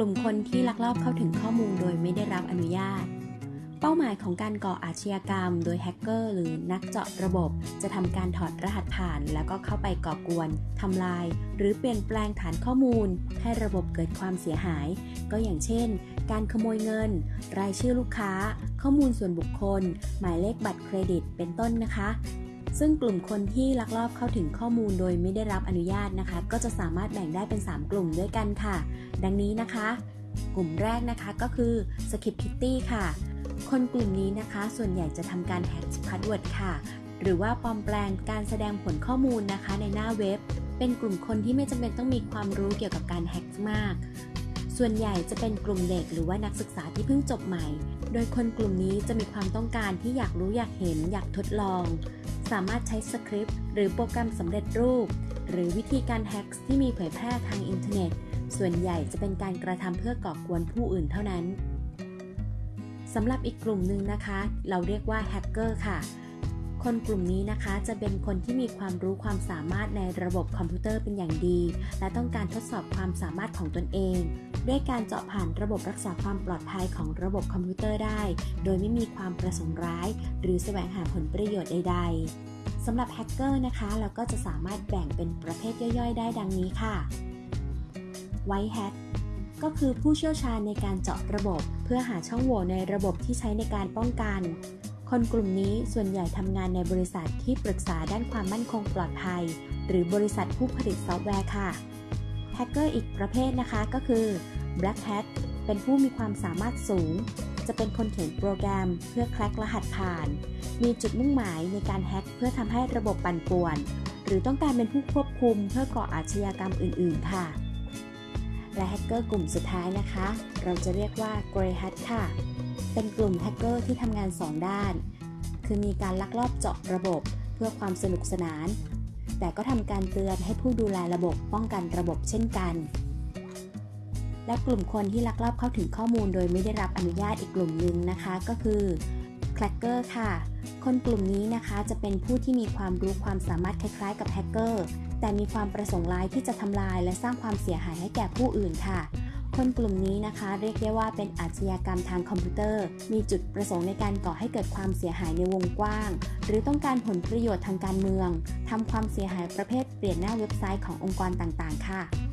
กลุ่มคนที่ลักลอบเข้าถึงข้อมูลโดยไม่ได้รับอนุญาต เป้าหมายของการก่ออาชญากรรม โดยแฮกเกอร์หรือนักเจาะระบบ จะทำการถอดรหัสผ่าน แล้วก็เข้าไปก่อกวนทำลาย หรือเปลี่ยนแปลงฐานข้อมูล ให้ระบบเกิดความเสียหาย ก็อย่างเช่น การขโมยเงิน รายชื่อลูกค้า ข้อมูลส่วนบุคคล หมายเลขบัตรเครดิต เป็นต้นนะคะ ซึ่งกลุ่มคนที่ลักลอบเข้าถึงข้อมูลโดยไม่ได้รับอนุญาตนะคะ ก็จะสามารถแบ่งได้เป็น 3 กลุ่มด้วยกันค่ะ ดังนี้นะคะ กลุ่มแรกนะคะก็คือ Script Kiddie ค่ะ คนกลุ่มนี้นะคะ ส่วนใหญ่จะทำการแฮก password ค่ะ หรือว่าปลอมแปลงการแสดงผลข้อมูลนะคะในหน้าเว็บ เป็นกลุ่มคนที่ไม่จำเป็นต้องมีความรู้เกี่ยวกับการแฮกมากส่วนใหญ่จะเป็นกลุ่มเด็กหรือว่านักศึกษาที่เพิ่งจบใหม่ โดยคนกลุ่มนี้จะมีความต้องการที่อยากรู้อยากเห็นอยากทดลอง สามารถใช้สคริปต์หรือโปรแกรมสำเร็จรูป หรือวิธีการแฮ็กที่มีเผยแพร่ทางอินเทอร์เน็ต ส่วนใหญ่จะเป็นการกระทำเพื่อก่อกวนผู้อื่นเท่านั้นสำหรับอีกกลุ่มหนึ่งนะคะ เราเรียกว่าแฮกเกอร์ค่ะ คนกลุ่มนี้นะคะจะเป็นคนที่มีความรู้ความสามารถในระบบคอมพิวเตอร์เป็นอย่างดี และต้องการทดสอบความสามารถของตนเอง ด้วยการเจาะผ่านระบบรักษาความปลอดภัยของระบบคอมพิวเตอร์ได้ โดยไม่มีความประสงค์ร้าย หรือแสวงหาผลประโยชน์ใด ๆสำหรับแฮกเกอร์นะคะ เราก็จะสามารถแบ่งเป็นประเภทย่อยๆ ได้ดังนี้ค่ะ White Hat ก็คือผู้เชี่ยวชาญในการเจาะระบบ เพื่อหาช่องโหว่ในระบบที่ใช้ในการป้องกัน คนกลุ่มนี้ส่วนใหญ่ทำงานในบริษัทที่ปรึกษาด้านความมั่นคงปลอดภัย หรือบริษัทผู้ผลิตซอฟต์แวร์ค่ะแฮกเกอร์อีกประเภทนะคะก็คือ Black Hat เป็นผู้มีความสามารถสูง จะเป็นคนเขียนโปรแกรมเพื่อ crack รหัสผ่าน มีจุดมุ่งหมายในการแฮ็กเพื่อทำให้ระบบปั่นป่วน หรือต้องการเป็นผู้ควบคุมเพื่อก่ออาชญากรรมอื่น ๆ ค่ะ และแฮกเกอร์กลุ่มสุดท้ายนะคะ เราจะเรียกว่า Grey Hat ค่ะ เป็นกลุ่มแฮกเกอร์ที่ทำงาน 2 ด้าน คือมีการลักลอบเจาะระบบเพื่อความสนุกสนาน แต่ก็ทำการเตือนให้ผู้ดูแลระบบป้องกันระบบเช่นกัน และกลุ่มคนที่ลักลอบเข้าถึงข้อมูลโดยไม่ได้รับอนุญาตอีกกลุ่มหนึ่งนะคะ ก็คือแคลกเกอร์ค่ะ คนกลุ่มนี้นะคะจะเป็นผู้ที่มีความรู้ความสามารถคล้ายๆ กับแฮกเกอร์แต่มีความประสงค์ร้ายที่จะทำลายและสร้างความเสียหายให้แก่ผู้อื่นค่ะ คนกลุ่มนี้นะคะเรียกได้ว่าเป็นอาชญากรรมทางคอมพิวเตอร์ มีจุดประสงค์ในการก่อให้เกิดความเสียหายในวงกว้าง หรือต้องการผลประโยชน์ทางการเมืองทำความเสียหายประเภทเปลี่ยนหน้าเว็บไซต์ขององค์กรต่างๆ ค่ะ